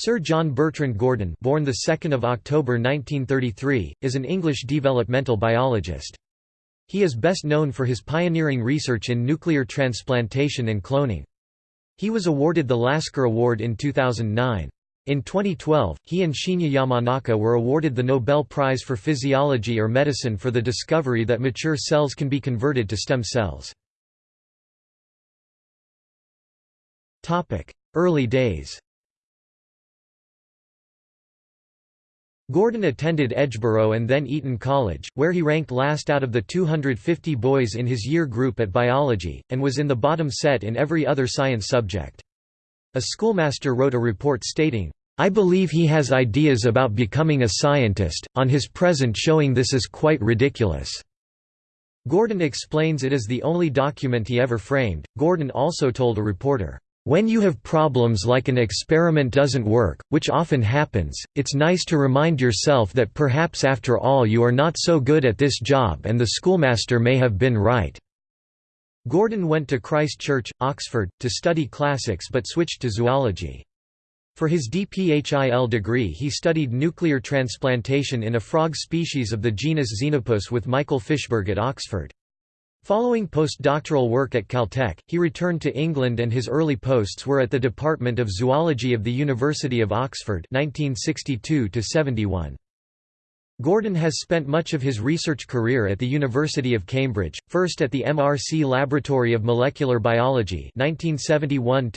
Sir John Bertrand Gurdon born the 2nd of October 1933, is an English developmental biologist. He is best known for his pioneering research in nuclear transplantation and cloning. He was awarded the Lasker Award in 2009. In 2012, he and Shinya Yamanaka were awarded the Nobel Prize for Physiology or Medicine for the discovery that mature cells can be converted to stem cells. Early days Gurdon attended Edgeborough and then Eton College, where he ranked last out of the 250 boys in his year group at biology, and was in the bottom set in every other science subject. A schoolmaster wrote a report stating, I believe he has ideas about becoming a scientist, on his present showing this is quite ridiculous. Gurdon explains it is the only document he ever framed. Gurdon also told a reporter, when you have problems like an experiment doesn't work, which often happens, it's nice to remind yourself that perhaps after all you are not so good at this job and the schoolmaster may have been right." Gurdon went to Christ Church, Oxford, to study classics but switched to zoology. For his DPHIL degree he studied nuclear transplantation in a frog species of the genus Xenopus with Michael Fischberg at Oxford. Following postdoctoral work at Caltech, he returned to England and his early posts were at the Department of Zoology of the University of Oxford 1962 -71. Gurdon has spent much of his research career at the University of Cambridge, first at the MRC Laboratory of Molecular Biology 1971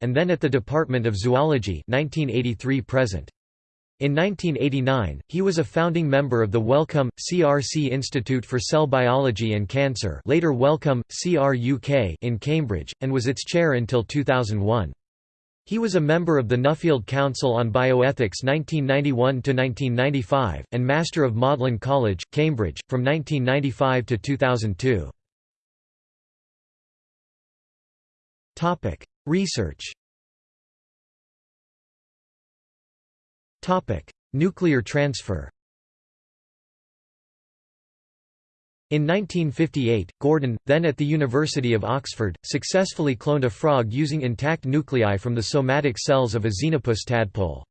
and then at the Department of Zoology 1983 -present. In 1989, he was a founding member of the Wellcome, CRC Institute for Cell Biology and Cancer later Wellcome, CRUK in Cambridge, and was its chair until 2001. He was a member of the Nuffield Council on Bioethics 1991–1995, and Master of Magdalene College, Cambridge, from 1995 to 2002. Research Nuclear transfer In 1958, Gurdon, then at the University of Oxford, successfully cloned a frog using intact nuclei from the somatic cells of a xenopus tadpole.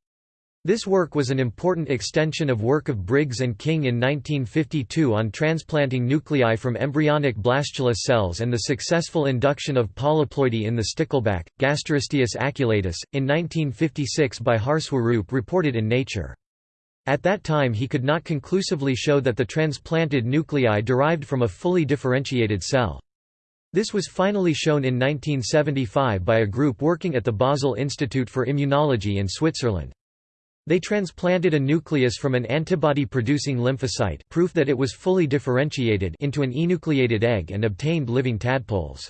This work was an important extension of work of Briggs and King in 1952 on transplanting nuclei from embryonic blastula cells and the successful induction of polyploidy in the stickleback, Gasterosteus aculeatus, in 1956 by Har Swarup reported in Nature. At that time he could not conclusively show that the transplanted nuclei derived from a fully differentiated cell. This was finally shown in 1975 by a group working at the Basel Institute for Immunology in Switzerland. They transplanted a nucleus from an antibody-producing lymphocyte proof that it was fully differentiated into an enucleated egg and obtained living tadpoles.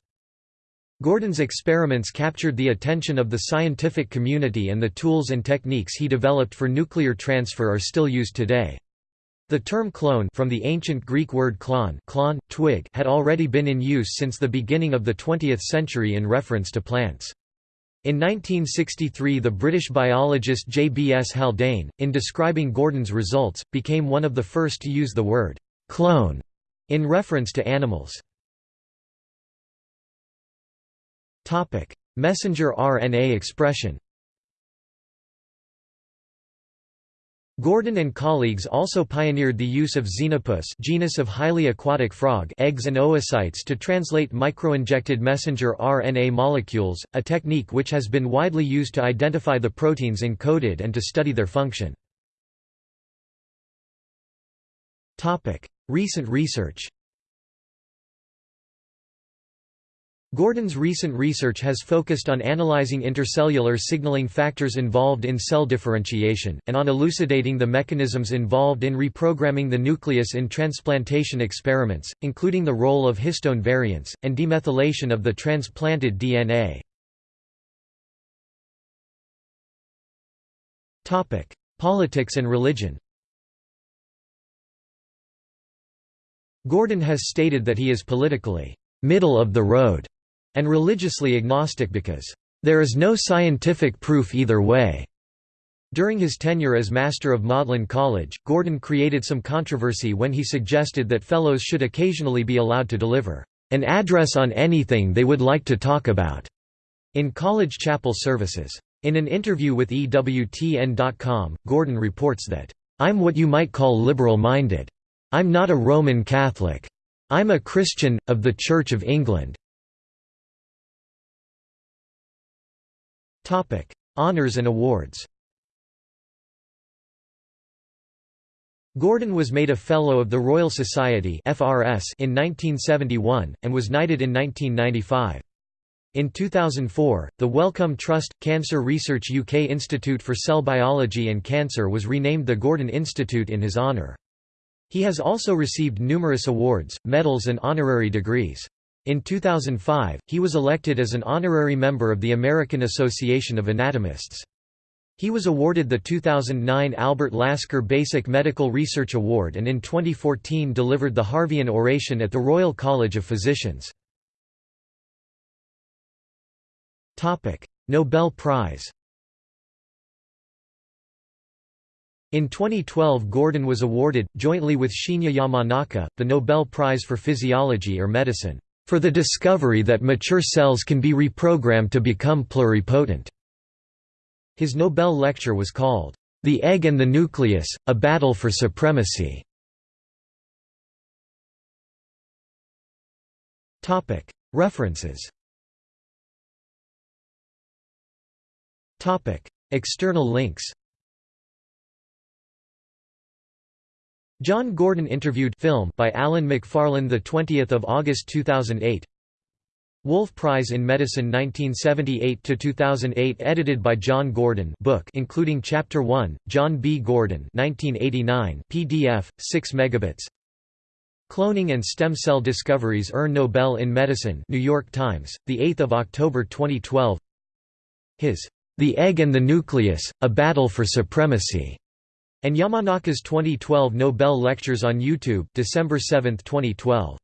Gurdon's experiments captured the attention of the scientific community and the tools and techniques he developed for nuclear transfer are still used today. The term clone from the ancient Greek word klon, klon twig had already been in use since the beginning of the 20th century in reference to plants. In 1963 the British biologist J. B. S. Haldane, in describing Gurdon's results, became one of the first to use the word «clone» in reference to animals. Messenger RNA expression Gurdon and colleagues also pioneered the use of Xenopus genus of highly aquatic frog eggs and oocytes to translate microinjected messenger RNA molecules, a technique which has been widely used to identify the proteins encoded and to study their function. Recent research Gurdon's recent research has focused on analyzing intercellular signaling factors involved in cell differentiation, and on elucidating the mechanisms involved in reprogramming the nucleus in transplantation experiments, including the role of histone variants, and demethylation of the transplanted DNA. Politics and religion Gurdon has stated that he is politically middle of the road and religiously agnostic because, "...there is no scientific proof either way." During his tenure as Master of Magdalene College, Gurdon created some controversy when he suggested that fellows should occasionally be allowed to deliver an address on anything they would like to talk about in college chapel services. In an interview with EWTN.com, Gurdon reports that, "...I'm what you might call liberal-minded. I'm not a Roman Catholic. I'm a Christian, of the Church of England." Honours and awards Gurdon was made a Fellow of the Royal Society (FRS) in 1971, and was knighted in 1995. In 2004, the Wellcome Trust – Cancer Research UK Institute for Cell Biology and Cancer was renamed the Gurdon Institute in his honour. He has also received numerous awards, medals and honorary degrees. In 2005, he was elected as an honorary member of the American Association of Anatomists. He was awarded the 2009 Albert Lasker Basic Medical Research Award and in 2014 delivered the Harveyan Oration at the Royal College of Physicians. Nobel Prize In 2012 Gurdon was awarded, jointly with Shinya Yamanaka, the Nobel Prize for Physiology or Medicine, "...for the discovery that mature cells can be reprogrammed to become pluripotent." His Nobel lecture was called, "...the Egg and the Nucleus, A Battle for Supremacy." References External links John Gurdon interviewed film by Alan Macfarlane the 20th of August 2008 Wolf Prize in Medicine 1978 to 2008 edited by John Gurdon book including chapter 1 John B. Gurdon 1989 PDF 6 megabits. Cloning and stem cell discoveries earn Nobel in Medicine New York Times the 8th of October 2012 His the Egg and the Nucleus, A Battle for Supremacy, and Yamanaka's 2012 Nobel Lectures on YouTube, December 7, 2012.